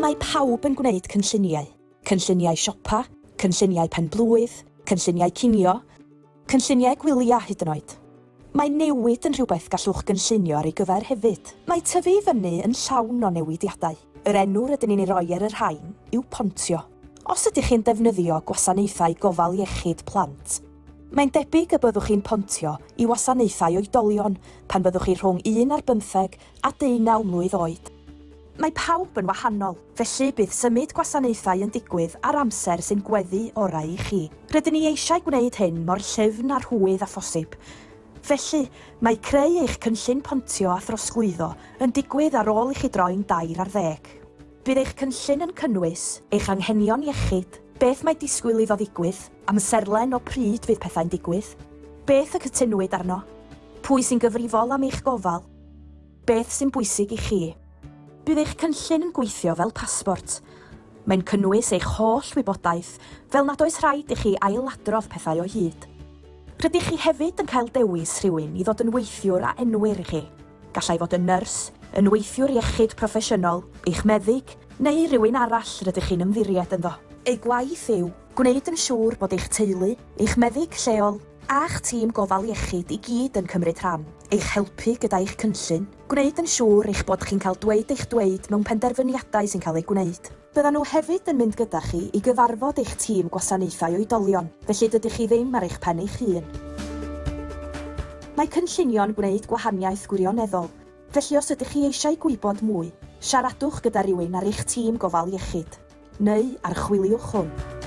Mae pawb yn gwneud cynlluniau. Cynlluniau siopa, cynlluniau penblwydd, cynlluniau cinio, cynlluniau gwylia hyd yn oed. Mae newid yn rhywbeth gallwch gynllunio ar ei gyfer hefyd. Mae tyfu fyny yn llawn o newidiadau. Yr enw'r ydyn ni'n ei roi ar yr hain yw pontio. Os ydych chi'n defnyddio gwasanaethau gofal iechyd plant, Mae'n debyg y byddwch chi'n pontio i wasanaethau oedolion pan byddwch chi rhwng 1 ar 15 a 19 mlwydd oed mae pawb yn wahanol, felly bydd symud gwasanaethau yn digwydd ar amser sy'n gweddu orau i chi. Rydyn ni eisiau gwneud hyn mor llyfn a'r hwydd a phosib. Felly, mae creu eich cynllun pontio a throsglwyddo yn digwydd ar ôl i chi droi'n dair ar ddeg. Bydd eich cynllun yn cynnwys eich anghenion iechyd, beth mae disgwyl iddo ddigwydd, amserlen o pryd fydd pethau'n digwydd, beth y cytunwyd arno, pwy sy'n gyfrifol am eich gofal, beth sy'n bwysig i chi bydd eich cynllun yn gweithio fel pasbort. Mae'n cynnwys eich holl wybodaeth, fel nad oes rhaid i chi ailadrodd pethau o hyd. Rydych chi hefyd yn cael dewis rhywun i ddod yn weithiwr a enwyr i chi. Gallai fod yn nyrs, yn weithiwr iechyd proffesiynol, eich meddyg, neu rhywun arall rydych chi'n ymddiried ynddo. Ei gwaith yw gwneud yn siŵr bod eich teulu, eich meddyg lleol a'ch tîm gofal iechyd i gyd yn cymryd rhan, eich helpu gyda eich cynllun, gwneud yn siŵr eich bod chi'n cael dweud eich dweud mewn penderfyniadau sy'n cael eu gwneud. Byddan nhw hefyd yn mynd gyda chi i gyfarfod eich tîm gwasanaethau oedolion, felly dydych chi ddim ar eich pen eich hun. Mae cynllunion gwneud gwahaniaeth gwirioneddol, felly os ydych chi eisiau gwybod mwy, siaradwch gyda rhywun ar eich tîm gofal iechyd, neu archwiliwch hwn.